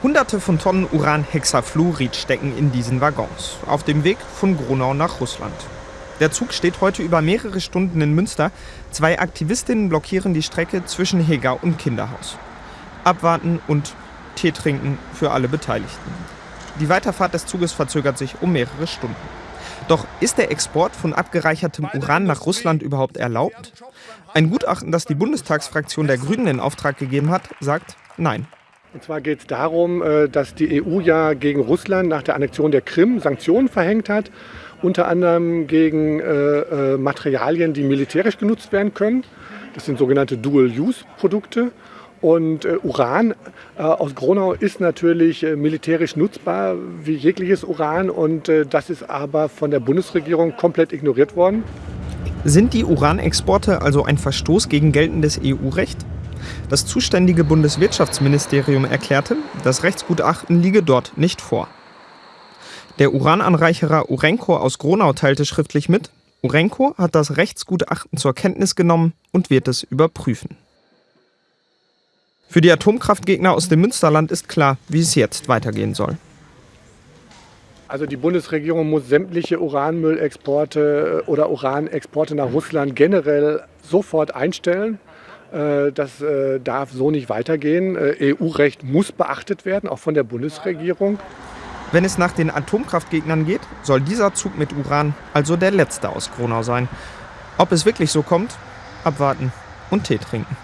Hunderte von Tonnen Uranhexafluorid stecken in diesen Waggons, auf dem Weg von Gronau nach Russland. Der Zug steht heute über mehrere Stunden in Münster. Zwei Aktivistinnen blockieren die Strecke zwischen Heger und Kinderhaus. Abwarten und Tee trinken für alle Beteiligten. Die Weiterfahrt des Zuges verzögert sich um mehrere Stunden. Doch ist der Export von abgereichertem Uran nach Russland überhaupt erlaubt? Ein Gutachten, das die Bundestagsfraktion der Grünen in Auftrag gegeben hat, sagt nein. Und zwar geht es darum, äh, dass die EU ja gegen Russland nach der Annexion der Krim Sanktionen verhängt hat, unter anderem gegen äh, äh, Materialien, die militärisch genutzt werden können. Das sind sogenannte Dual-Use-Produkte. Und Uran aus Gronau ist natürlich militärisch nutzbar wie jegliches Uran und das ist aber von der Bundesregierung komplett ignoriert worden. Sind die Uranexporte also ein Verstoß gegen geltendes EU-Recht? Das zuständige Bundeswirtschaftsministerium erklärte, das Rechtsgutachten liege dort nicht vor. Der Urananreicherer Urenco aus Gronau teilte schriftlich mit, Urenco hat das Rechtsgutachten zur Kenntnis genommen und wird es überprüfen. Für die Atomkraftgegner aus dem Münsterland ist klar, wie es jetzt weitergehen soll. Also die Bundesregierung muss sämtliche Uranmüllexporte oder Uranexporte nach Russland generell sofort einstellen. Äh, das äh, darf so nicht weitergehen. EU-Recht muss beachtet werden, auch von der Bundesregierung. Wenn es nach den Atomkraftgegnern geht, soll dieser Zug mit Uran also der letzte aus Gronau sein. Ob es wirklich so kommt, abwarten und Tee trinken.